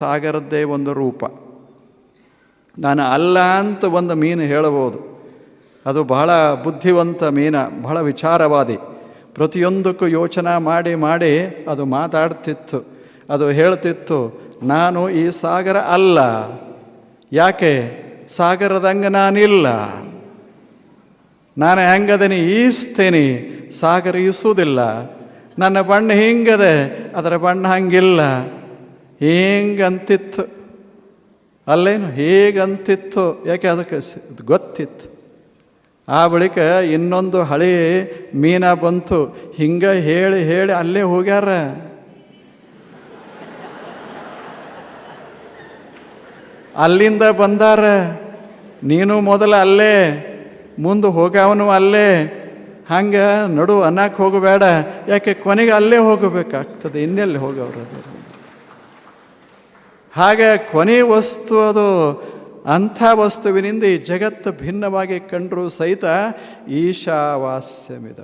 ಸಾಗರದ್ದೇ ಒಂದು ರೂಪ. ನಾನು ಅಲ್ಲ ಅಂತ ಒಂದು ಮೀನು ಹೇಳಬಹುದು. ಅದು ಬಹಳ ಬುದ್ಧಿವಂತ ಮೀನ, ಬಹಳ ವಿಚಾರವಾದಿ. ಪ್ರತಿಯೊಂದಕ್ಕೂ ಯೋಚನೆ ಮಾಡಿ ಮಾಡಿ ಅದು ಮಾತಾಡ್ತಿತ್ತು. ಅದು ಹೇಳ್ತಿತ್ತು, ನಾನು ಈ ಸಾಗರ ಅಲ್ಲ. ಯಾಕೆ? ಸಾಗರದಂಗೆ ನಾನಿಲ್ಲ. ನಾನು ಹೆಂಗದನಿ ಈಸ್ತೀನಿ, ಸಾಗರ ಈಸುವುದಿಲ್ಲ. ನನ್ನ ಬಣ್ಣ ಹಿಂಗದೆ, ಅದರ ಬಣ್ಣ ಹಂಗಿಲ್ಲ. ಹಿಂಗಂತಿತ್ತು? ಅಲ್ಲೇನು? ಹೇಗಂತಿತ್ತು? ಯಾಕೆ ಅದಕ್ಕೆ ಗೊತ್ತಿತ್ತು? ಆ ಬಳಿಕ ಇನ್ನೊಂದು ಹಳೆ ಮೀನ ಬಂತು. ಹಿಂಗೆ ಹೇಳಿ ಹೇಳಿ ಅಲ್ಲೇ ಹೋಗ್ಯಾರ. ಅಲ್ಲಿಂದ ಬಂದಾರ. ನೀನು ಮೊದಲು ಅಲ್ಲೇ. ಮುಂದೆ ಹೋಗವನು ಅಲ್ಲೇ ಹಂಗೆ ನಡು ಅನ್ನಕ್ಕೆ ಹೋಗಬೇಡ, ಯಾಕೆ ಕೊನೆಗೆ ಅಲ್ಲೇ ಹೋಗಬೇಕಾಗ್ತದೆ, ಇನ್ನೆಲ್ಲಿ ಹೋಗವ್ರದು ಹಾಗೆ ಕೊನೆ ವಸ್ತು ಅದು, ಅಂಥ ವಸ್ತುವಿನಿಂದ ಈ ಜಗತ್ತು ಭಿನ್ನವಾಗಿ ಕಂಡರೂ ಸಹಿತ ಈಶಾವಾಸ್ಯಮಿದ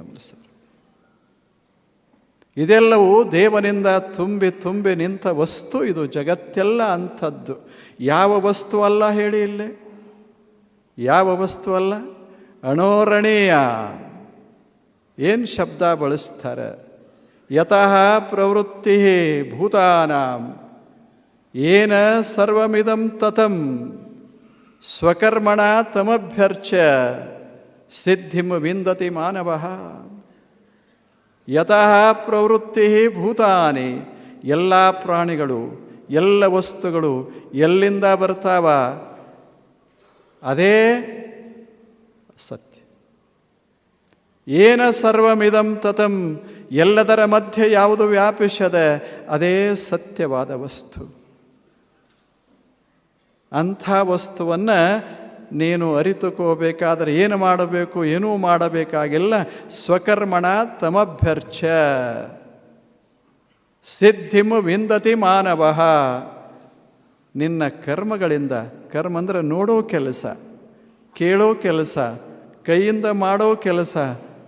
ಇದೆಲ್ಲವೂ ದೇವನಿಂದ ತುಂಬಿ ತುಂಬಿ ನಿಂತ ವಸ್ತು ಇದು, ಜಗತ್ತೆಲ್ಲ ಅಂಥದ್ದು. ಯಾವ ವಸ್ತು ಅಲ್ಲ ಹೇಳಿ ಇಲ್ಲೇ? ಯಾವ ವಸ್ತು ಅಲ್ಲ? ಅಣೋರಣೀಯ. ಏನು ಶಬ್ದ ಬಳಸ್ತಾರೆ? ಯತಃ ಪ್ರವೃತ್ತಿ ಭೂತಾನಾಂ. ಏನ ಸರ್ವಮಿದಂ ತತಂ. ಸ್ವಕರ್ಮಣ ತಮಭ್ಯರ್ಚ ಸಿದ್ಧಿಂ ವಿಂದತಿ ಮಾನವ. ಯತಃ ಪ್ರವೃತ್ತಿ ಭೂತಾನಿ. ಎಲ್ಲ ಪ್ರಾಣಿಗಳು, ಎಲ್ಲ ವಸ್ತುಗಳು ಎಲ್ಲಿಂದ ಬರ್ತಾವ? ಅದೇ ಸತ್ಯ. ಏನ ಸರ್ವಮಿದಂ ತತಂ, ಎಲ್ಲದರ ಮಧ್ಯೆ ಯಾವುದು ವ್ಯಾಪಿಸದೆ ಅದೇ ಸತ್ಯವಾದ ವಸ್ತು. ಅಂಥ ವಸ್ತುವನ್ನು ನೀನು ಅರಿತುಕೋಬೇಕಾದರೆ ಏನು ಮಾಡಬೇಕು, ಏನೂ ಮಾಡಬೇಕಾಗಿಲ್ಲ. ಸ್ವಕರ್ಮಣ ತಮಭ್ಯರ್ಚ ಸಿದ್ಧಿಮು ವಿಂದತಿ ಮಾನವ. ನಿನ್ನ ಕರ್ಮಗಳಿಂದ, ಕರ್ಮ ಅಂದರೆ ನೋಡೋ ಕೆಲಸ, ಕೇಳೋ ಕೆಲಸ ಕೈಯಿಂದ ಮಾಡೋ ಕೆಲಸ,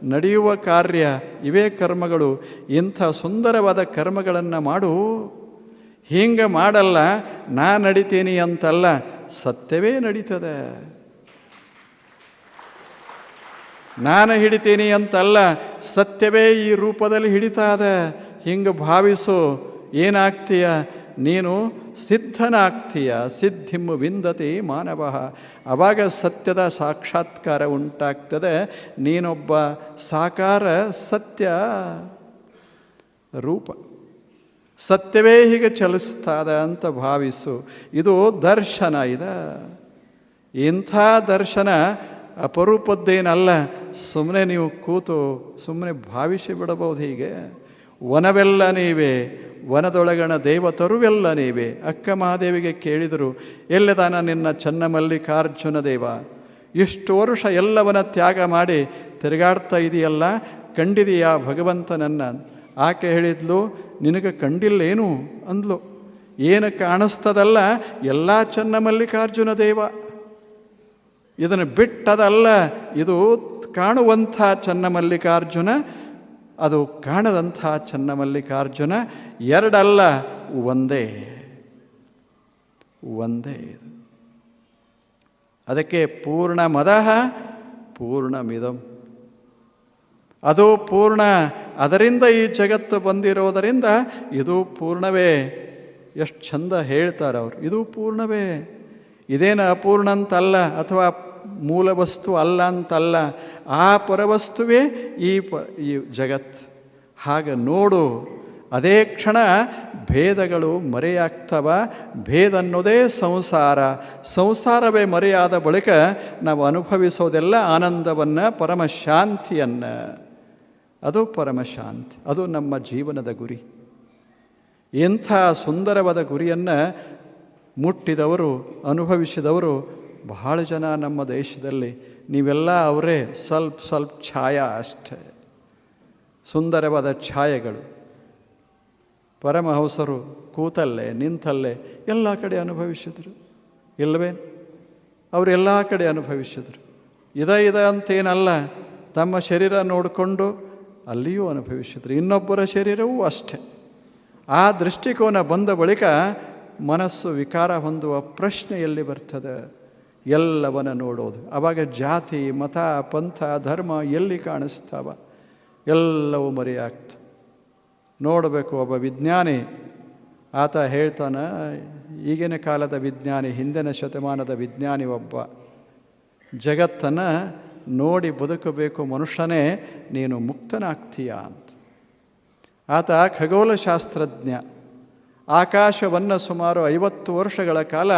ನಡೆಯುವ ಕಾರ್ಯ, ಇವೇ ಕರ್ಮಗಳು, ಇಂಥ ಸುಂದರವಾದ ಕರ್ಮಗಳನ್ನು ಮಾಡು. ಹಿಂಗೆ ಮಾಡಲ್ಲ, ನಾ ನಡಿತೀನಿ ಅಂತಲ್ಲ, ಸತ್ಯವೇ ನಡೀತದೆ. ನಾನು ಹಿಡಿತೀನಿ ಅಂತಲ್ಲ, ಸತ್ಯವೇ ಈ ರೂಪದಲ್ಲಿ ಹಿಡಿತಾ ಇದೆ ಹಿಂಗೆ ಭಾವಿಸು, ಏನಾಗ್ತೀಯ? ನೀನು ಸಿದ್ಧನಾಗ್ತೀಯ ಸಿದ್ಧಿಂ ವಿಂದತಿ ಮಾನವ. ಅವಾಗ ಸತ್ಯದ ಸಾಕ್ಷಾತ್ಕಾರ ಉಂಟಾಗ್ತದೆ. ನೀನೊಬ್ಬ ಸಾಕಾರ ಸತ್ಯ ರೂಪ. ಸತ್ಯವೇ ಹೀಗೆ ಚಲಿಸ್ತಾದ ಅಂತ ಭಾವಿಸು. ಇದು ದರ್ಶನ ಇದ. ಇಂಥ ದರ್ಶನ ಅಪರೂಪದ್ದೇನಲ್ಲ. ಸುಮ್ಮನೆ ನೀವು ಕೂತು ಸುಮ್ಮನೆ ಭಾವಿಸಿ ಬಿಡಬಹುದು ಹೀಗೆ. ವನವೆಲ್ಲ ನೀವೇ ವನದೊಳಗಣ ದೇವತರುವೆಲ್ಲ ನೀವೇ. ಅಕ್ಕ ಮಹಾದೇವಿಗೆ ಕೇಳಿದರು ಎಲ್ಲದಾನ ನಿನ್ನ ಚನ್ನಮಲ್ಲಿಕಾರ್ಜುನ ದೇವ? ಇಷ್ಟು ವರ್ಷ ಎಲ್ಲವನ ತ್ಯಾಗ ಮಾಡಿ ತಿರುಗಾಡ್ತಾ ಇದೆಯಲ್ಲ, ಕಂಡಿದೆಯಾ ಭಗವಂತನನ್ನ ಆಕೆ ಹೇಳಿದ್ಲು, ನಿನಗೆ ಕಂಡಿಲ್ಲೇನು? ಅಂದ್ಲು, ಏನು ಕಾಣಿಸ್ತದಲ್ಲ ಎಲ್ಲ ಚನ್ನಮಲ್ಲಿಕಾರ್ಜುನ ದೇವ. ಇದನ್ನು ಬಿಟ್ಟದಲ್ಲ, ಇದು ಕಾಣುವಂಥ ಚನ್ನಮಲ್ಲಿಕಾರ್ಜುನ ಅದು ಕಾಣದಂಥ ಚನ್ನಮಲ್ಲಿಕಾರ್ಜುನ ಎರಡಲ್ಲ, ಒಂದೇ. ಒಂದೇ ಇದು. ಅದಕ್ಕೆ ಪೂರ್ಣ ಮದಃ ಪೂರ್ಣಮಿದಂ ಅದು ಪೂರ್ಣ ಅದರಿಂದ ಈ ಜಗತ್ತು ಬಂದಿರೋದರಿಂದ ಇದು ಪೂರ್ಣವೇ. ಎಷ್ಟು ಚಂದ ಹೇಳ್ತಾರೆ ಅವರು. ಇದು ಪೂರ್ಣವೇ. ಇದೇನು ಅಪೂರ್ಣ ಅಂತಲ್ಲ ಅಥವಾ ಮೂಲ ವಸ್ತು ಅಲ್ಲ ಅಂತಲ್ಲ, ಆ ಪರವಸ್ತುವೇ ಈ ಪ, ಈ ಜಗತ್. ಹಾಗೆ ನೋಡು, ಅದೇ ಕ್ಷಣ ಭೇದಗಳು ಮರೆಯಾಗ್ತವ ಭೇದ ಅನ್ನೋದೇ ಸಂಸಾರ. ಸಂಸಾರವೇ ಮರೆಯಾದ ಬಳಿಕ ನಾವು ಅನುಭವಿಸೋದೆಲ್ಲ ಆನಂದವನ್ನು, ಪರಮಶಾಂತಿಯನ್ನು. ಅದು ಪರಮಶಾಂತಿ, ಅದು ನಮ್ಮ ಜೀವನದ ಗುರಿ. ಇಂಥ ಸುಂದರವಾದ ಗುರಿಯನ್ನು ಮುಟ್ಟಿದವರು, ಅನುಭವಿಸಿದವರು ಬಹಳ ಜನ ನಮ್ಮ ದೇಶದಲ್ಲಿ ನೀವೆಲ್ಲ ಅವರೇ ಸ್ವಲ್ಪ ಸ್ವಲ್ಪ ಛಾಯಾ ಅಷ್ಟೇ. ಸುಂದರವಾದ ಛಾಯೆಗಳು. ಪರಮಹಂಸರು ಕೂತಲ್ಲೇ, ನಿಂತಲ್ಲೇ ಎಲ್ಲ ಕಡೆ ಅನುಭವಿಸಿದರು. ಇಲ್ಲವೇ ಅವರೆಲ್ಲ ಕಡೆ ಅನುಭವಿಸಿದರು. ಇದ ಇದ ಅಂತೇನಲ್ಲ, ತಮ್ಮ ಶರೀರ ನೋಡಿಕೊಂಡು ಅಲ್ಲಿಯೂ ಅನುಭವಿಸಿದರು. ಇನ್ನೊಬ್ಬರ ಶರೀರವೂ ಅಷ್ಟೆ. ಆ ದೃಷ್ಟಿಕೋನ ಬಂದ ಬಳಿಕ ಮನಸ್ಸು ವಿಕಾರ ಹೊಂದುವ ಪ್ರಶ್ನೆ ಎಲ್ಲಿ ಬರ್ತದೆ. ಎಲ್ಲವನ್ನ ನೋಡೋದು. ಆವಾಗ ಜಾತಿ, ಮತ, ಪಂಥ, ಧರ್ಮ ಎಲ್ಲಿ ಕಾಣಿಸ್ತಾವ? ಎಲ್ಲವೂ ಮರೆಯಾಗ್ತ. ನೋಡಬೇಕು ಒಬ್ಬ ವಿಜ್ಞಾನಿ. ಆತ ಹೇಳ್ತಾನ, ಈಗಿನ ಕಾಲದ ವಿಜ್ಞಾನಿ, ಹಿಂದಿನ ಶತಮಾನದ ವಿಜ್ಞಾನಿ ಒಬ್ಬ. ಜಗತ್ತನ್ನು ನೋಡಿ ಬದುಕಬೇಕು ಮನುಷ್ಯನೇ, ನೀನು ಮುಕ್ತನಾಗ್ತೀಯ ಅಂತ. ಆತ ಖಗೋಲಶಾಸ್ತ್ರಜ್ಞ ಆಕಾಶವನ್ನು ಸುಮಾರು ಐವತ್ತು ವರ್ಷಗಳ ಕಾಲ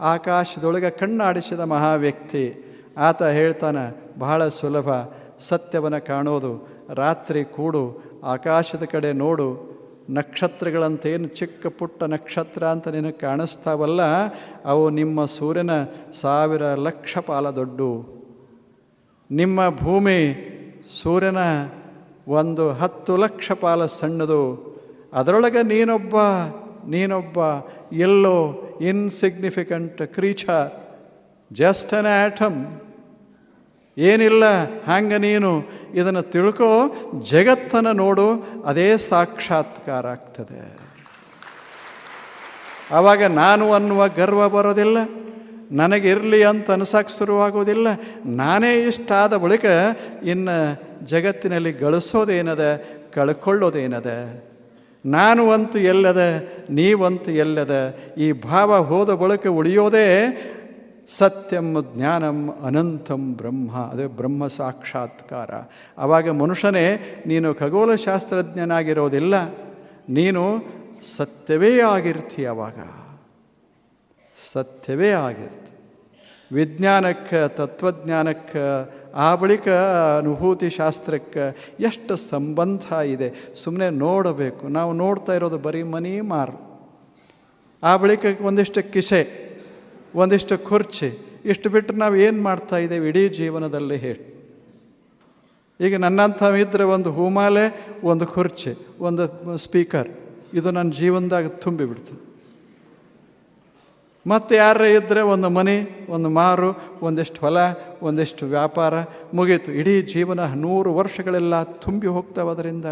ಆಕಾಶದೊಳಗೆ ಕಣ್ಣಾಡಿಸಿದ ಮಹಾವ್ಯಕ್ತಿ ಆತ ಹೇಳ್ತಾನೆ, ಬಹಳ ಸುಲಭ. ಸತ್ಯವನ್ನು ಕಾಣೋದು. ರಾತ್ರಿ ಕೂಡು. ಆಕಾಶದ ಕಡೆ ನೋಡು. ನಕ್ಷತ್ರಗಳಂತೇನು ಚಿಕ್ಕ ಪುಟ್ಟ ನಕ್ಷತ್ರ ಅಂತ ನಿನಗೆ ಕಾಣಿಸ್ತಾವಲ್ಲ, ಅವು ನಿಮ್ಮ ಸೂರ್ಯನ ಸಾವಿರ ಲಕ್ಷ ಪಾಲ ದೊಡ್ಡು. ನಿಮ್ಮ ಭೂಮಿ ಸೂರ್ಯನ ಒಂದು ಹತ್ತು ಲಕ್ಷ ಪಾಲ ಸಣ್ಣದು. ಅದರೊಳಗೆ ನೀನೊಬ್ಬ ನೀನೊಬ್ಬ ಎಲ್ಲೋ insignificant creature just an atom ಏನಿಲ್ಲ ಹಂಗೆ ನೀನು? ಇದನ್ನು ತಿಳ್ಕೋ, ಜಗತ್ತನ್ನು ನೋಡು, ಅದೇ ಸಾಕ್ಷಾತ್ಕಾರ ಆಗ್ತದೆ. ಆವಾಗ ನಾನು ಅನ್ನುವ ಗರ್ವ ಬರೋದಿಲ್ಲ, ನನಗಿರಲಿ ಅಂತ ಅನ್ಸಕ್ಕೆ ಶುರುವಾಗೋದಿಲ್ಲ, ನಾನೇ ಇಷ್ಟ ಆದ ಬಳಿಕ ಇನ್ನು ಜಗತ್ತಿನಲ್ಲಿ ಗಳಿಸೋದೇನದ, ಕಳ್ಕೊಳ್ಳೋದೇನದ? ನಾನು ಅಂತು ಎಲ್ಲದ, ನೀವಂತು ಎಲ್ಲದ, ಈ ಭಾವ ಹೋದ ಬಳಿಕ ಉಳಿಯೋದೇ ಸತ್ಯಂ, ಜ್ಞಾನಂ, ಅನಂತಂ ಬ್ರಹ್ಮ. ಅದೇ ಬ್ರಹ್ಮ ಸಾಕ್ಷಾತ್ಕಾರ. ಆವಾಗ ಮನುಷ್ಯನೇ, ನೀನು ಖಗೋಲಶಾಸ್ತ್ರಜ್ಞನಾಗಿರೋದಿಲ್ಲ ನೀನು ಸತ್ಯವೇ ಆಗಿರ್ತಿ ಅವಾಗ. ಸತ್ಯವೇ ಆಗಿರ್ತಿ. ವಿಜ್ಞಾನಕ್ಕೆ, ತತ್ವಜ್ಞಾನಕ್ಕೆ ಆ ಬಳಿಕ ಅನುಭೂತಿ ಶಾಸ್ತ್ರಕ್ಕೆ ಎಷ್ಟು ಸಂಬಂಧ ಇದೆ? ಸುಮ್ಮನೆ ನೋಡಬೇಕು. ನಾವು ನೋಡ್ತಾ ಇರೋದು ಬರೀ ಮನಿ ಮಾರು. ಆ ಬಳಿಕ ಒಂದಿಷ್ಟು ಕಿಸೆ, ಒಂದಿಷ್ಟು ಕುರ್ಚಿ ಇಷ್ಟು ಬಿಟ್ಟರೆ ನಾವು ಏನು ಮಾಡ್ತಾ ಇದ್ದೇವೆ? ಇಡೀ ಜೀವನದಲ್ಲಿ ಹೇಳಿ. ಈಗ ನನ್ನಂಥ ಇದ್ದರೆ ಒಂದು ಹೂಮಾಲೆ, ಒಂದು ಕುರ್ಚಿ ಒಂದು ಸ್ಪೀಕರ್. ಇದು ನನ್ನ ಜೀವನದಾಗ ತುಂಬಿಬಿಡ್ತು. ಮತ್ತು ಯಾರೇ ಇದ್ದರೆ ಒಂದು ಮನೆ, ಒಂದು ಮಾರು, ಒಂದಿಷ್ಟು ಹೊಲ, ಒಂದಿಷ್ಟು ವ್ಯಾಪಾರ ಮುಗೀತು. ಇಡೀ ಜೀವನ ನೂರು ವರ್ಷಗಳೆಲ್ಲ ತುಂಬಿ ಹೋಗ್ತಾವೆ ಅದರಿಂದ.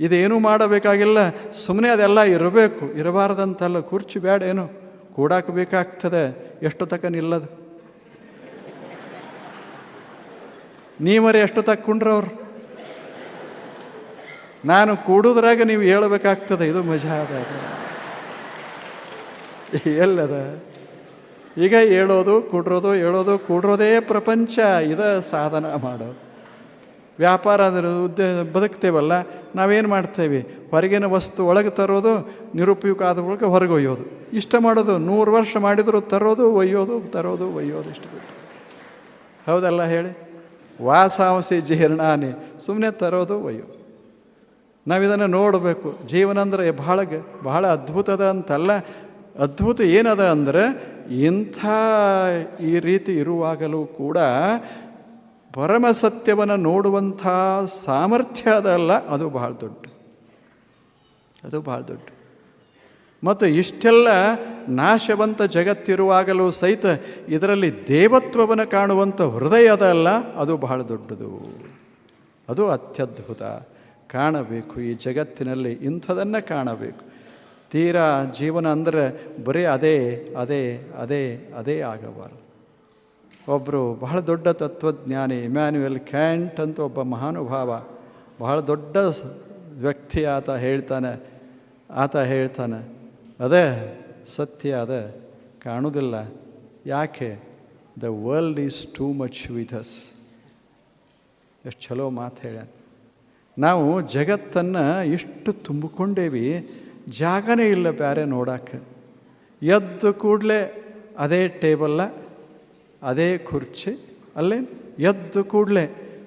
ಇದೇನೂ ಮಾಡಬೇಕಾಗಿಲ್ಲ. ಸುಮ್ಮನೆ ಅದೆಲ್ಲ ಇರಬೇಕು. ಇರಬಾರ್ದಂತಲ್ಲ. ಕುರ್ಚಿ ಬೇಡ ಏನು? ಕೂಡಾಕ ಬೇಕಾಗ್ತದೆ ಎಷ್ಟು ತಕ ನಿಲ್ಲದು? ನೀವರೆ ಎಷ್ಟು ತಕ್ಕ ಕುಂಡ್ರವ್ರು ನಾನು ಕೂಡುದ್ರಾಗ ನೀವು ಹೇಳಬೇಕಾಗ್ತದೆ. ಇದು ಮಜಾ ಅದ. ಎಲ್ಲದ ಈಗ ಹೇಳೋದು, ಕುಡ್ರೋದು, ಹೇಳೋದು, ಕೂಡ್ರೋದೇ ಪ್ರಪಂಚ, ಇದ ಸಾಧನ ಮಾಡೋದು ವ್ಯಾಪಾರ ಅಂದ್ರೆ ಉದ್ಯ, ಬದುಕ್ತೇವಲ್ಲ, ನಾವೇನು ಮಾಡ್ತೇವೆ? ಹೊರಗಿನ ವಸ್ತು ಒಳಗೆ ತರೋದು, ನಿರುಪಯೋಗ ಆದ ಒಳಗೆ ಹೊರಗೆ ಒಯ್ಯೋದು. ಇಷ್ಟ ಮಾಡೋದು, ನೂರು ವರ್ಷ ಮಾಡಿದರೂ ತರೋದು, ಒಯ್ಯೋದು ತರೋದು, ಒಯ್ಯೋದು, ಇಷ್ಟು ಹೌದಲ್ಲ ಹೇಳಿ? ವಾಸಾಂಸಿ ಜೀರ್ಣಾನಿ ಸುಮ್ಮನೆ ತರೋದು ಒಯ್ಯೋ ನಾವಿದನ್ನು ನೋಡಬೇಕು. ಜೀವನ ಅಂದರೆ ಬಹಳ ಬಹಳ ಅದ್ಭುತದ ಅಂತಲ್ಲ ಅದ್ಭುತ ಏನದ ಅಂದರೆ ಇಂಥ ಈ ರೀತಿ ಇರುವಾಗಲೂ ಕೂಡ ಪರಮ ಸತ್ಯವನ್ನು ನೋಡುವಂಥ ಸಾಮರ್ಥ್ಯ ಅದಲ್ಲ ಅದು ಬಹಳ ದೊಡ್ಡ. ಅದು ಬಹಳ ದೊಡ್ಡ. ಮತ್ತು ಇಷ್ಟೆಲ್ಲ ನಾಶವಂತ ಜಗತ್ತಿರುವಾಗಲೂ ಸಹಿತ ಇದರಲ್ಲಿ ದೇವತ್ವವನ್ನು ಕಾಣುವಂಥ ಹೃದಯ ಅದಲ್ಲ ಅದು ಬಹಳ ದೊಡ್ಡದು. ಅದು ಅತ್ಯದ್ಭುತ. ಕಾಣಬೇಕು, ಈ ಜಗತ್ತಿನಲ್ಲಿ ಇಂಥದನ್ನು ಕಾಣಬೇಕು. ತೀರಾ ಜೀವನ ಅಂದರೆ ಬರೀ ಅದೇ ಅದೇ ಅದೇ ಅದೇ ಆಗಬಾರದು. ಒಬ್ಬರು ಬಹಳ ದೊಡ್ಡ ತತ್ವಜ್ಞಾನಿ, ಇಮ್ಯಾನ್ಯುಯಲ್ ಕ್ಯಾಂಟ್ ಅಂತ ಒಬ್ಬ ಮಹಾನುಭಾವ, ಬಹಳ ದೊಡ್ಡ ವ್ಯಕ್ತಿ ಆತ ಹೇಳ್ತಾನೆ ಆತ ಹೇಳ್ತಾನೆ, ಅದೇ ಸತ್ಯ ಅದ ಕಾಣುವುದಿಲ್ಲ ಯಾಕೆ? The world is too much with us ಎಷ್ಟು ಚಲೋ ಮಾತು ಹೇಳ ನಾವು ಜಗತ್ತನ್ನು ಇಷ್ಟು ತುಂಬಿಕೊಂಡೇವಿ ಜಾಗನೇ ಇಲ್ಲ ಬೇರೆ ನೋಡೋಕ್ಕೆ. ಎದ್ದು ಕೂಡಲೇ ಅದೇ ಟೇಬಲ್ಲ ಅದೇ ಕುರ್ಚಿ, ಅಲ್ಲೇ ಎದ್ದು ಕೂಡಲೇ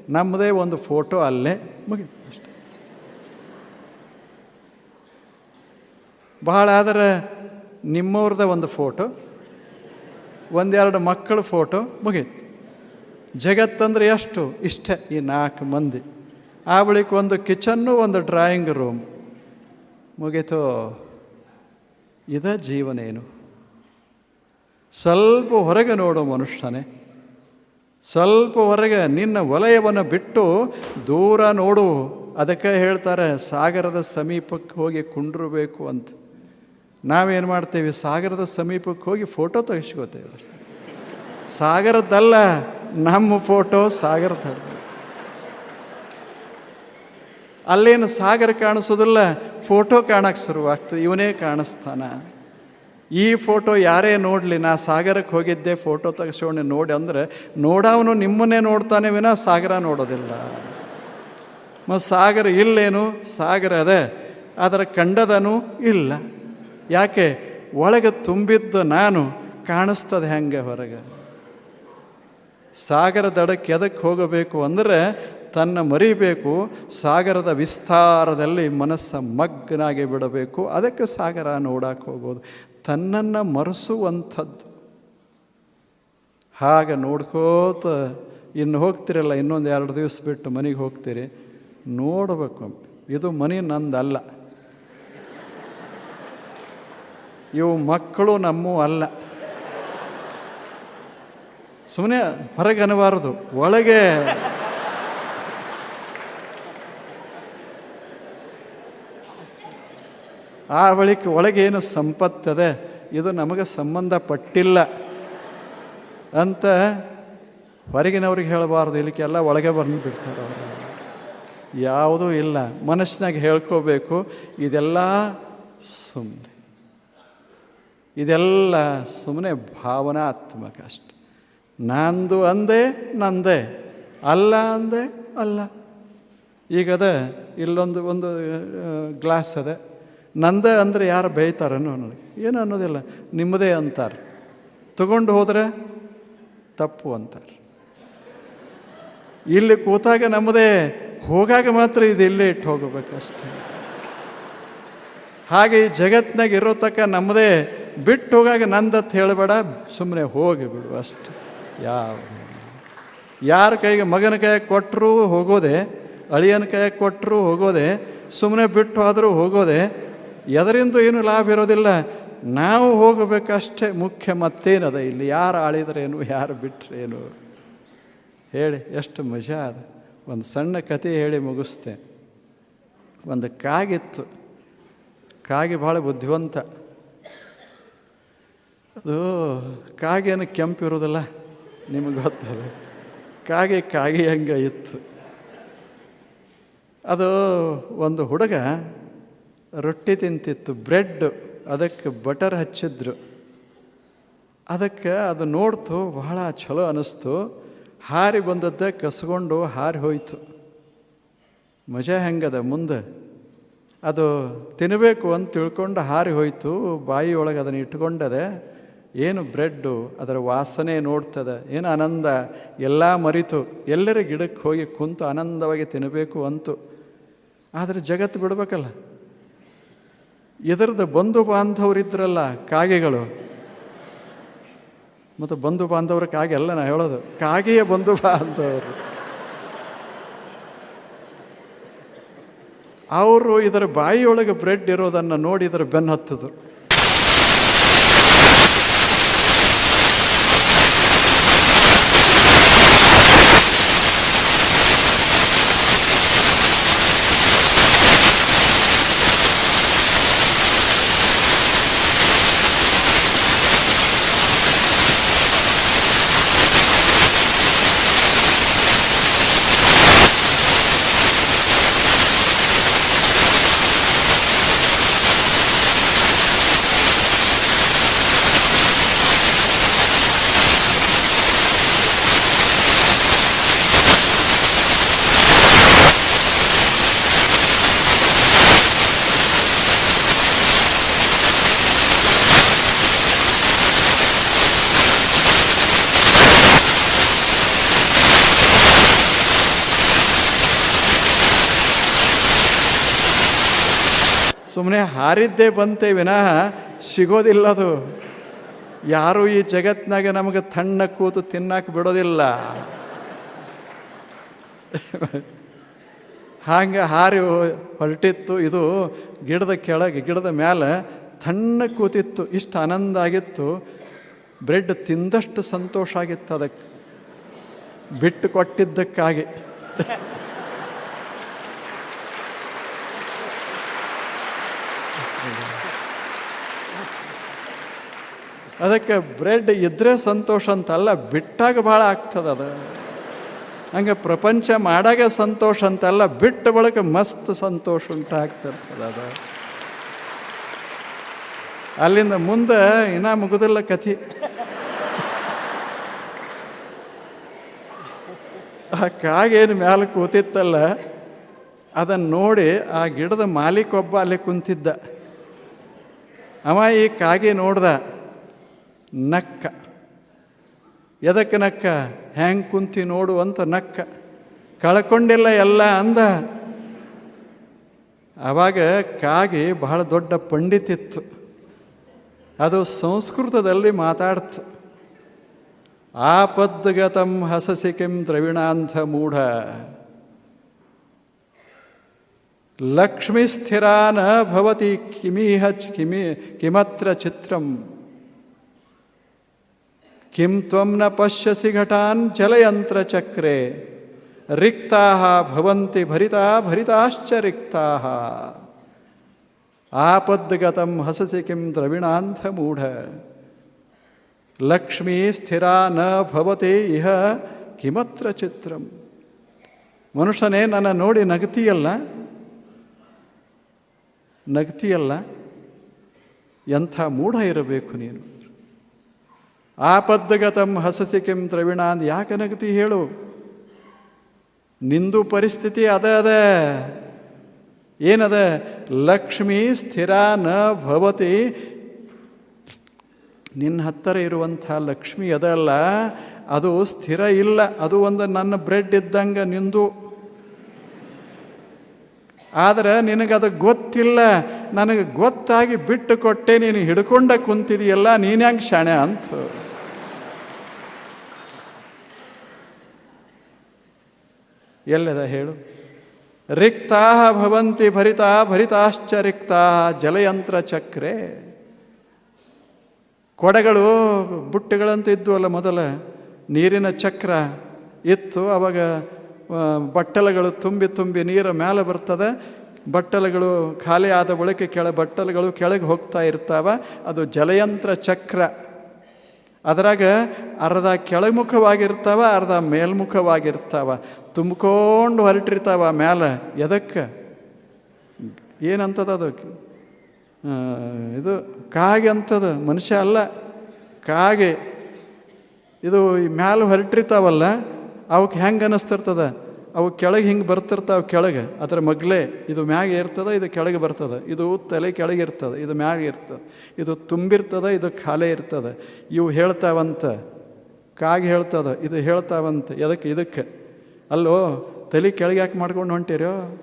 ನಮ್ಮದೇ ಒಂದು ಫೋಟೋ ಅಲ್ಲೇ ಮುಗಿ ಅಷ್ಟೆ. ಬಹಳ ಆದರೆ ನಿಮ್ಮವ್ರದ ಒಂದು ಫೋಟೋ, ಒಂದೆರಡು ಮಕ್ಕಳ ಫೋಟೋ ಮುಗೀತು. ಜಗತ್ತಂದ್ರೆ ಎಷ್ಟು? ಇಷ್ಟೇ ಈ ನಾಲ್ಕು ಮಂದಿ. ಆ ಬಳಿಕ ಒಂದು ಕಿಚನ್ನು, ಒಂದು ಡ್ರಾಯಿಂಗ್ ರೂಮ್. ಮುಗೀತು. ಇದ ಜೀವನೇನು? ಸ್ವಲ್ಪ ಹೊರಗೆ ನೋಡೋ ಮನುಷ್ಯನೇ. ಸ್ವಲ್ಪ ಹೊರಗೆ ನಿನ್ನ ವಲಯವನ್ನು ಬಿಟ್ಟು ದೂರ ನೋಡು. ಅದಕ್ಕೆ ಹೇಳ್ತಾರೆ, ಸಾಗರದ ಸಮೀಪಕ್ಕೆ ಹೋಗಿ ಕುಂಡ್ರಬೇಕು ಅಂತ. ನಾವೇನು ಮಾಡ್ತೇವೆ? ಸಾಗರದ ಸಮೀಪಕ್ಕೆ ಹೋಗಿ ಫೋಟೋ ತೆಗೆಸ್ಕೋತೇವೆ. ಸಾಗರದ್ದಲ್ಲ, ನಮ್ಮ ಫೋಟೋ ಸಾಗರದ ಅಲ್ಲೇನು ಸಾಗರ ಕಾಣಿಸೋದಿಲ್ಲ ಫೋಟೋ ಕಾಣಕ್ಕೆ ಶುರುವಾಗ್ತದೆ, ಇವನೇ ಕಾಣಿಸ್ತಾನ. ಈ ಫೋಟೋ ಯಾರೇ ನೋಡಲಿ, ನಾ ಸಾಗರಕ್ಕೆ ಹೋಗಿದ್ದೆ ಫೋಟೋ ತೆಗೆಸೋಣೆ ನೋಡಿ ಅಂದರೆ ನೋಡವನು ನಿಮ್ಮನ್ನೇ ನೋಡ್ತಾನೆ ವಿನ ಸಾಗರ ನೋಡೋದಿಲ್ಲ. ಮತ್ತು ಸಾಗರ ಇಲ್ಲೇನು, ಸಾಗರ ಅದೇ, ಅದರ ಕಂಡದನು ಇಲ್ಲ. ಯಾಕೆ? ಒಳಗೆ ತುಂಬಿದ್ದ ನಾನು ಕಾಣಿಸ್ತದೆ ಹೆಂಗೆ ಹೊರಗೆ. ಸಾಗರ ದಡಕ್ಕೆ ಎದಕ್ಕೆ ಹೋಗಬೇಕು ಅಂದರೆ ತನ್ನ ಮರಿಬೇಕು, ಸಾಗರದ ವಿಸ್ತಾರದಲ್ಲಿ ಮನಸ್ಸ ಮಗ್ನಾಗಿ ಬಿಡಬೇಕು. ಅದಕ್ಕೆ ಸಾಗರ ನೋಡಕ್ಕೆ ಹೋಗೋದು. ತನ್ನನ್ನು ಮರೆಸುವಂಥದ್ದು. ಹಾಗೆ ನೋಡ್ಕೋತ ಇನ್ನು ಹೋಗ್ತಿರಲ್ಲ, ಇನ್ನೊಂದು ಎರಡು ದಿವಸ ಬಿಟ್ಟು ಮನೆಗೆ ಹೋಗ್ತೀರಿ. ನೋಡಬೇಕು. ಇದು ಮನೆ ನಂದಲ್ಲ. ಇವು ಮಕ್ಕಳು ನಮ್ಮೂ ಅಲ್ಲ. ಸುಮ್ಮನೆ ಹೊರಗೆ ಅನ್ನಬಾರದು ಒಳಗೆ ಆ ಬಳಿಕ ಒಳಗೇನು ಸಂಪತ್ತದೆ? ಇದು ನಮಗೆ ಸಂಬಂಧಪಟ್ಟಿಲ್ಲ. ಅಂತ ಹೊರಗಿನವ್ರಿಗೆ ಹೇಳಬಾರ್ದು. ಇಲ್ಲಿಕ್ಕೆಲ್ಲ ಒಳಗೆ ಬಂದುಬಿಡ್ತಾರೆ ಅವರು. ಯಾವುದೂ ಇಲ್ಲ. ಮನಸ್ಸಿನಾಗ ಹೇಳ್ಕೋಬೇಕು. ಇದೆಲ್ಲ ಸುಮ್ಮನೆ ಇದೆಲ್ಲ ಸುಮ್ಮನೆ ಭಾವನಾತ್ಮಕ ಅಷ್ಟೆ. ನಂದು ಅಂದೆ, ನಂದೆ. ಅಲ್ಲ ಅಂದೆ, ಅಲ್ಲ. ಈಗದ ಇಲ್ಲೊಂದು, ಒಂದು ಗ್ಲಾಸ್ ಅದ. ನಂದೇ ಅಂದರೆ ಯಾರು ಬೈತಾರನ್ನು ನನಗೆ ಏನು ಅನ್ನೋದಿಲ್ಲ. ನಿಮ್ಮದೇ ಅಂತಾರೆ. ತಗೊಂಡು ಹೋದರೆ ತಪ್ಪು ಅಂತಾರೆ. ಇಲ್ಲಿ ಕೂತಾಗ ನಮ್ಮದೇ ಹೋಗಾಗ ಮಾತ್ರ ಇದು ಇಲ್ಲೇ ಇಟ್ಟು ಹೋಗಬೇಕಷ್ಟೆ ಹಾಗೆ ಈ ಜಗತ್ತಿನಾಗ ಇರೋ ತಕ್ಕ ನಮ್ಮದೇ ಬಿಟ್ಟು ಹೋಗಾಗ ನಂದತ್ ಹೇಳಬೇಡ. ಸುಮ್ಮನೆ ಹೋಗಿ ಅಷ್ಟೆ. ಯಾವ ಯಾರ ಕೈಗೆ ಮಗನ ಕೈಯಾಗೆ ಕೊಟ್ಟರು ಹೋಗೋದೆ, ಅಳಿಯನ ಕೈಯಾಗೆ ಕೊಟ್ಟರು ಹೋಗೋದೆ ಸುಮ್ಮನೆ ಬಿಟ್ಟು ಆದರೂ ಹೋಗೋದೆ ಎದರಿಂದ ಏನು ಲಾಭ ಇರೋದಿಲ್ಲ. ನಾವು ಹೋಗಬೇಕಷ್ಟೇ ಮುಖ್ಯ ಮತ್ತೇನದ? ಇಲ್ಲಿ ಯಾರು ಆಳಿದ್ರೇನು, ಯಾರು ಬಿಟ್ರೇನು? ಹೇಳಿ, ಎಷ್ಟು ಮಜಾ ಅದ. ಒಂದು ಸಣ್ಣ ಕತೆ ಹೇಳಿ ಮುಗಿಸ್ತೆ ಒಂದು ಕಾಗಿತ್ತು. ಕಾಗೆ ಭಾಳ ಬುದ್ಧಿವಂತ. ಅದು ಕಾಗೇನು ಕೆಂಪು ಇರೋದಿಲ್ಲ ನಿಮಗೆ ಗೊತ್ತಲ್ಲ. ಕಾಗೆ ಕಾಗೆ ಹಂಗೆ ಇತ್ತು. ಅದು ಒಂದು ಹುಡುಗ ರೊಟ್ಟಿ ತಿಂತಿತ್ತು, ಬ್ರೆಡ್, ಅದಕ್ಕೆ ಬಟರ್ ಹಚ್ಚಿದ್ರು. ಅದಕ್ಕೆ ಅದು ನೋಡ್ತು, ಬಹಳ ಚಲೋ ಅನ್ನಿಸ್ತು ಹಾರಿ ಬಂದದ್ದೇ ಕಸ್ಕೊಂಡು ಹಾರಿ ಹೋಯ್ತು. ಮಜಾ ಹೆಂಗದ ಮುಂದೆ? ಅದು ತಿನ್ನಬೇಕು ಅಂತ ತಿಳ್ಕೊಂಡು ಹಾರಿ ಹೋಯ್ತು ಬಾಯಿ ಒಳಗೆ ಅದನ್ನು ಇಟ್ಕೊಂಡದೆ, ಏನು ಬ್ರೆಡ್ಡು, ಅದರ ವಾಸನೆ ನೋಡ್ತದೆ, ಏನು ಆನಂದ, ಎಲ್ಲ ಮರಿತು. ಎಲ್ಲರ ಗಿಡಕ್ಕೆ ಹೋಗಿ ಕುಂತು ಆನಂದವಾಗಿ ತಿನ್ನಬೇಕು ಅಂತು. ಆದರೆ ಜಗತ್ತು ಬಿಡ್ಬೇಕಲ್ಲ? ಇದರದ್ದು ಬಂಧು ಬಾಂಧವರಿದ್ರಲ್ಲ ಕಾಗೆಗಳು. ಮತ್ತು ಬಂಧು ಬಾಂಧವ್ರ ಕಾಗೆ ಅಲ್ಲ ನಾ ಹೇಳೋದು. ಕಾಗೆಯ ಬಂಧು ಬಾಂಧವರು. ಅವರು ಇದರ ಬಾಯಿಯೊಳಗೆ ಬ್ರೆಡ್ ಇರೋದನ್ನು ನೋಡಿ ಇದರ ಬೆನ್ನು ಹತ್ತಿದ್ರು ಸುಮ್ಮನೆ ಹಾರಿದ್ದೇ ಬಂತೆ ವಿನಃ ಸಿಗೋದಿಲ್ಲ ಅದು ಯಾರೂ ಈ ಜಗತ್ತಿನಾಗ ನಮಗೆ ತಣ್ಣ ಕೂತು ತಿನ್ನಕ್ಕೆ ಬಿಡೋದಿಲ್ಲ. ಹಾಗೆ ಹಾರಿ ಹೊರಟಿತ್ತು, ಇದು ಗಿಡದ ಕೆಳಗೆ, ಗಿಡದ ಮೇಲೆ ತಣ್ಣ ಕೂತಿತ್ತು, ಇಷ್ಟು ಆನಂದ ಆಗಿತ್ತು. ಬ್ರೆಡ್ ತಿಂದಷ್ಟು ಸಂತೋಷ ಆಗಿತ್ತು ಅದಕ್ಕೆ. ಬಿಟ್ಟು ಕೊಟ್ಟಿದ್ದಕ್ಕಾಗಿ. ಅದಕ್ಕೆ ಬ್ರೆಡ್ ಇದ್ರೆ ಸಂತೋಷ ಅಂತಲ್ಲ, ಬಿಟ್ಟಾಗ ಭಾಳ ಆಗ್ತದೆ ಅದು. ಹಂಗೆ ಪ್ರಪಂಚ ಮಾಡಾಗ ಸಂತೋಷ ಅಂತಲ್ಲ, ಬಿಟ್ಟ ಬಳಿಕ ಮಸ್ತ್ ಸಂತೋಷ ಉಂಟಾಗ್ತಿರ್ತದೆ ಅದು. ಅಲ್ಲಿಂದ ಮುಂದೆ ಇನ್ನೂ ಮುಗುದಿಲ್ಲ ಕಥೆ. ಆ ಕಾಗೇನು ಮ್ಯಾಲೆ ಕೂತಿತ್ತಲ್ಲ ಅದನ್ನು ನೋಡಿ ಆ ಗಿಡದ ಮಾಲೀಕೊಬ್ಬ ಅಲ್ಲಿ ಕುಂತಿದ್ದ. ಅವ ಈ ಕಾಗೆ ನೋಡ್ದ ನಕ್ಕ. ಎದಕ್ಕೆ ನಕ್ಕ? ಹ್ಯಾಂಗೆ ಕುಂತಿ ನೋಡು ಅಂತ ನಕ್ಕ. ಕಳ್ಕೊಂಡಿಲ್ಲ ಎಲ್ಲ ಅಂದ. ಆವಾಗ ಕಾಗಿ ಬಹಳ ದೊಡ್ಡ ಪಂಡಿತಿತ್ತು ಅದು ಸಂಸ್ಕೃತದಲ್ಲಿ ಮಾತಾಡ್ತು. ಆಪದ್ಗತಂ ಹಸಸಿ ಕಿಂ ದ್ರವಿಣಾಂಧ ಮೂಢ. ಲಕ್ಷ್ಮಿ ಸ್ಥಿರಾನ ಭವತಿ ಕಿಮಿಹ ಕಿಮಿ ಕಿಮತ್ರ ಚಿತ್ರಂ. ಕಿಂ ತ್ವಂ ನ ಪಶ್ಯಸಿ ಘಟಾನ್ ಜಲಯಂತ್ರ ಚಕ್ರೆ. ಭವಂತಿ ಭರಿತಾ ಭರಿತಾಶ್ಚ ರಿಕ್ತಾ ಆಪದ್ಗತಂ ಹಸಸಿ ಕಿಂ ದ್ರವಿಣಾಂಥ ಮೂಢ. ಲಕ್ಷ್ಮೀ ಸ್ಥಿರ ನ ಭವತಿ ಇಹ ಕಿಮತ್ರ ಚಿತ್ರಂ. ಮನುಷ್ಯನೇ ನನ್ನ ನೋಡಿ ನಗತಿಯಲ್ಲ? ನಗತಿಯಲ್ಲ? ಎಂಥ ಮೂಢ ಇರಬೇಕು ನೀನು. ಆಪದ್ಗತಂ ಹಸಸಿ ಕೆಂ ದ್ರವಿಣ ಅಂದ್ ಯಾಕೆ ನಗತಿ ಹೇಳು? ನಿಂದು ಪರಿಸ್ಥಿತಿ ಅದೇ ಅದೇ. ಏನದ? ಲಕ್ಷ್ಮಿ ಸ್ಥಿರ ನ ಭವತಿ. ನಿನ್ನ ಹತ್ತಿರ ಇರುವಂಥ ಲಕ್ಷ್ಮಿ ಅದಲ್ಲ ಅದು ಸ್ಥಿರ ಇಲ್ಲ. ಅದು ಒಂದು ನನ್ನ ಬ್ರೆಡ್ ಇದ್ದಂಗೆ ನಿಂದು. ಆದರೆ ನಿನಗದು ಗೊತ್ತಿಲ್ಲ, ನನಗೆ ಗೊತ್ತಾಗಿ ಬಿಟ್ಟು ಕೊಟ್ಟೆ ನೀನು ಹಿಡ್ಕೊಂಡ ಕುಂತಿದೆಯಲ್ಲ ಹೆಂಗೆ ಶಾಣೆ ಅಂತ. ಎಲ್ಲದ ಹೇಳು? ರಿಕ್ತಾ ಭವಂತಿ ಭರಿತಾ ಭರಿತಾಶ್ಚ ರಿಕ್ತಾ ಜಲಯಂತ್ರ ಚಕ್ರೆ. ಕೊಡೆಗಳು ಬುಟ್ಟಿಗಳಂತ ಅಲ್ಲ ಮೊದಲ, ನೀರಿನ ಚಕ್ರ ಇತ್ತು, ಅವಾಗ ಬಟ್ಟಲುಗಳು ತುಂಬಿ ತುಂಬಿ ನೀರು ಮೇಲೆ ಬರ್ತದೆ. ಬಟ್ಟಲುಗಳು ಖಾಲಿ ಆದ ಬಳಿಕ ಕೆಳ ಬಟ್ಟಲುಗಳು ಕೆಳಗೆ ಹೋಗ್ತಾ ಇರ್ತಾವೆ. ಅದು ಜಲಯಂತ್ರ ಚಕ್ರ. ಅದರಾಗ ಅರ್ಧ ಕೆಳಮುಖವಾಗಿರ್ತಾವ, ಅರ್ಧ ಮೇಲ್ಮುಖವಾಗಿರ್ತಾವ. ತುಂಬ್ಕೊಂಡು ಹೊರಟಿರ್ತಾವ ಮೇಲೆ ಎದಕ್ಕೆ? ಏನಂತದ ಅದು? ಇದು ಕಾಗೆ ಅಂತದ? ಮನುಷ್ಯ ಅಲ್ಲ. ಕಾಗೆ. ಇದು ಈ ಮ್ಯಾಲೆ ಹೊರಟಿರ್ತಾವಲ್ಲ, ಅವಕ್ಕೆ ಹೆಂಗೆ ಅನ್ನಿಸ್ತಿರ್ತದ ಅವು ಕೆಳಗೆ ಹಿಂಗೆ ಬರ್ತಿರ್ತಾವೆ ಕೆಳಗೆ, ಅದರ ಮಗ್ಲೆ, ಇದು ಮ್ಯಾಗ ಇರ್ತದೆ, ಇದು ಕೆಳಗೆ ಬರ್ತದೆ. ಇದು ತಲೆ ಕೆಳಗೆ ಇರ್ತದೆ, ಇದು ಮ್ಯಾಗ ಇರ್ತದೆ. ಇದು ತುಂಬಿರ್ತದೆ, ಇದು ಖಾಲಿ ಇರ್ತದೆ. ಇವು ಹೇಳ್ತಾವಂತ, ಕಾಗೆ ಹೇಳ್ತದೆ, ಇದು ಹೇಳ್ತಾವಂತ. ಎದಕ್ಕೆ? ಇದಕ್ಕೆ? ಅಲ್ಲೋ, ತಲೆ ಕೆಳಗೆ ಯಾಕೆ ಮಾಡ್ಕೊಂಡು ಹೊಂಟಿರೋ?